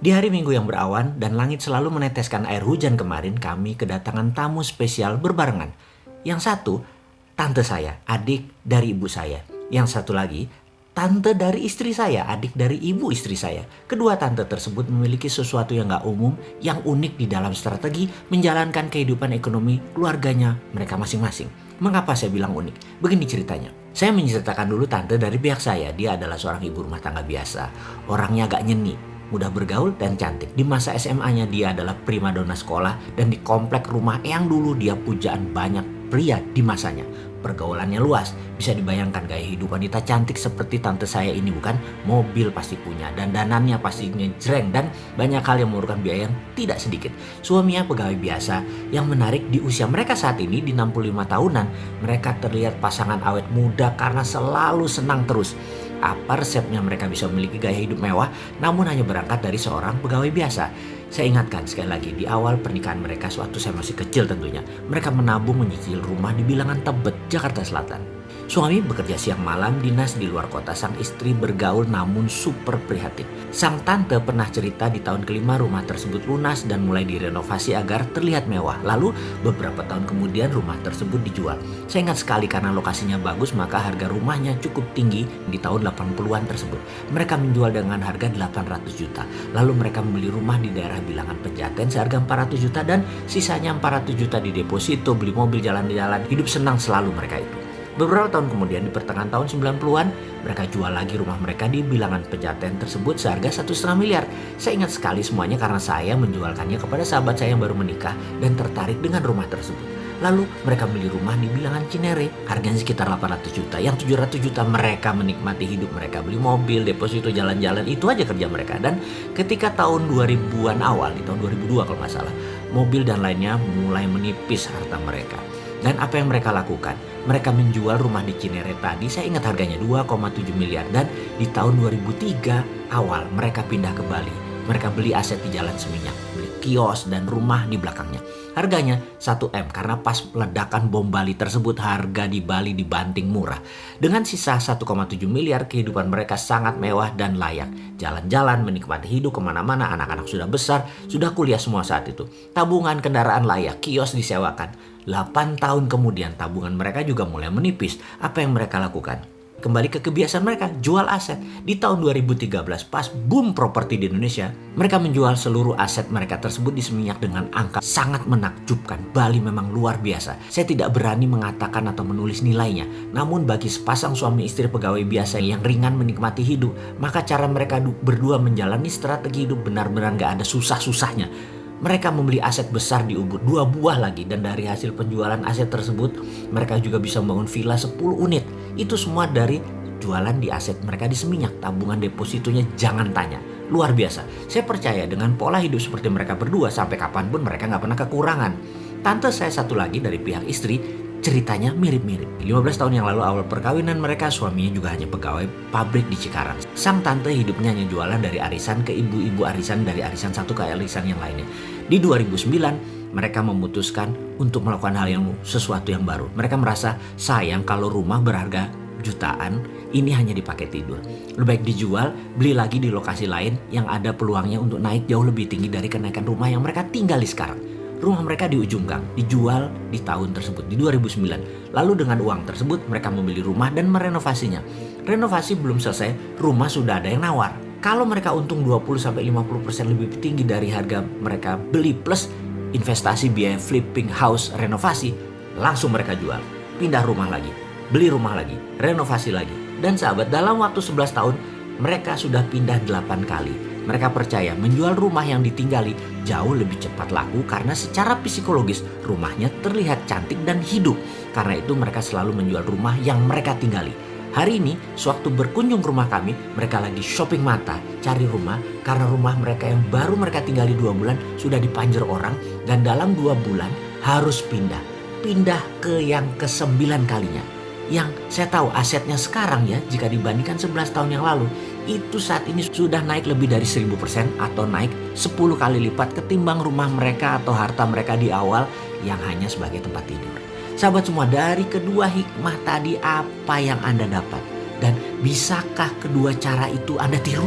Di hari Minggu yang berawan dan langit selalu meneteskan air hujan kemarin, kami kedatangan tamu spesial berbarengan. Yang satu, tante saya, adik dari ibu saya. Yang satu lagi, tante dari istri saya, adik dari ibu istri saya. Kedua tante tersebut memiliki sesuatu yang gak umum, yang unik di dalam strategi menjalankan kehidupan ekonomi keluarganya mereka masing-masing. Mengapa saya bilang unik? Begini ceritanya. Saya menceritakan dulu tante dari pihak saya. Dia adalah seorang ibu rumah tangga biasa. Orangnya agak nyeni, mudah bergaul dan cantik. Di masa SMA-nya dia adalah primadona sekolah dan di komplek rumah yang dulu dia pujaan banyak pria di masanya. Pergaulannya luas, bisa dibayangkan gaya hidup wanita cantik seperti tante saya ini bukan? Mobil pasti punya, dan danannya pasti jreng dan banyak hal yang memerlukan biaya yang tidak sedikit. Suaminya pegawai biasa, yang menarik di usia mereka saat ini di 65 tahunan, mereka terlihat pasangan awet muda karena selalu senang terus. Apa resepnya mereka bisa memiliki gaya hidup mewah namun hanya berangkat dari seorang pegawai biasa? Saya ingatkan sekali lagi di awal pernikahan mereka suatu saya masih kecil tentunya. Mereka menabung menyicil rumah di bilangan Tebet, Jakarta Selatan. Suami bekerja siang malam dinas di luar kota. Sang istri bergaul namun super prihatin. Sang tante pernah cerita di tahun kelima rumah tersebut lunas dan mulai direnovasi agar terlihat mewah. Lalu beberapa tahun kemudian rumah tersebut dijual. Saya ingat sekali karena lokasinya bagus maka harga rumahnya cukup tinggi di tahun 80-an tersebut. Mereka menjual dengan harga 800 juta. Lalu mereka membeli rumah di daerah bilangan Pejaten seharga 400 juta dan sisanya 400 juta di deposito, beli mobil jalan-jalan. Hidup senang selalu mereka itu. Beberapa tahun kemudian di pertengahan tahun 90-an, mereka jual lagi rumah mereka di bilangan pejaten tersebut seharga satu setengah miliar. Saya ingat sekali semuanya karena saya menjualkannya kepada sahabat saya yang baru menikah dan tertarik dengan rumah tersebut. Lalu mereka beli rumah di bilangan Cinere, harganya sekitar 800 juta. Yang 700 juta mereka menikmati hidup mereka, beli mobil, deposito jalan-jalan, itu aja kerja mereka. Dan ketika tahun 2000-an awal, di tahun 2002 kalau nggak salah, mobil dan lainnya mulai menipis harta mereka. Dan apa yang mereka lakukan? Mereka menjual rumah di Cinere tadi, saya ingat harganya 2,7 miliar. Dan di tahun 2003 awal mereka pindah ke Bali. Mereka beli aset di Jalan Seminyak, beli kios dan rumah di belakangnya. Harganya 1M karena pas ledakan bom Bali tersebut harga di Bali dibanting murah. Dengan sisa 1,7 miliar kehidupan mereka sangat mewah dan layak. Jalan-jalan, menikmati hidup ke mana-mana, anak-anak sudah besar, sudah kuliah semua saat itu. Tabungan kendaraan layak, kios disewakan. 8 tahun kemudian tabungan mereka juga mulai menipis. Apa yang mereka lakukan? Kembali ke kebiasaan mereka, jual aset. Di tahun 2013, pas boom properti di Indonesia, mereka menjual seluruh aset mereka tersebut di Seminyak dengan angka sangat menakjubkan. Bali memang luar biasa. Saya tidak berani mengatakan atau menulis nilainya. Namun bagi sepasang suami istri pegawai biasa yang ringan menikmati hidup, maka cara mereka berdua menjalani strategi hidup benar-benar gak ada susah-susahnya mereka membeli aset besar di Ubud, dua buah lagi. Dan dari hasil penjualan aset tersebut, mereka juga bisa membangun villa 10 unit. Itu semua dari jualan di aset mereka di Seminyak. Tabungan depositonya jangan tanya. Luar biasa. Saya percaya dengan pola hidup seperti mereka berdua, sampai kapan pun mereka nggak pernah kekurangan. Tante saya satu lagi dari pihak istri ceritanya mirip-mirip. 15 tahun yang lalu awal perkawinan mereka suaminya juga hanya pegawai pabrik di Cikarang. Sang tante hidupnya hanya jualan dari arisan ke ibu-ibu arisan dari arisan satu ke arisan yang lainnya. Di 2009 mereka memutuskan untuk melakukan hal yang sesuatu yang baru. Mereka merasa sayang kalau rumah berharga jutaan ini hanya dipakai tidur. Lebih baik dijual, beli lagi di lokasi lain yang ada peluangnya untuk naik jauh lebih tinggi dari kenaikan rumah yang mereka tinggali sekarang. Rumah mereka di ujung gang, dijual di tahun tersebut, di 2009. Lalu dengan uang tersebut mereka membeli rumah dan merenovasinya. Renovasi belum selesai, rumah sudah ada yang nawar. Kalau mereka untung 20-50% lebih tinggi dari harga mereka beli plus investasi biaya flipping house renovasi, langsung mereka jual. Pindah rumah lagi, beli rumah lagi, renovasi lagi. Dan sahabat dalam waktu 11 tahun mereka sudah pindah 8 kali mereka percaya menjual rumah yang ditinggali jauh lebih cepat laku karena secara psikologis rumahnya terlihat cantik dan hidup. Karena itu mereka selalu menjual rumah yang mereka tinggali. Hari ini, sewaktu berkunjung ke rumah kami, mereka lagi shopping mata, cari rumah, karena rumah mereka yang baru mereka tinggali dua bulan sudah dipanjer orang, dan dalam dua bulan harus pindah. Pindah ke yang kesembilan kalinya. Yang saya tahu asetnya sekarang ya, jika dibandingkan 11 tahun yang lalu, itu saat ini sudah naik lebih dari 1000% atau naik 10 kali lipat ketimbang rumah mereka atau harta mereka di awal yang hanya sebagai tempat tidur. Sahabat semua, dari kedua hikmah tadi apa yang Anda dapat? Dan bisakah kedua cara itu Anda tiru?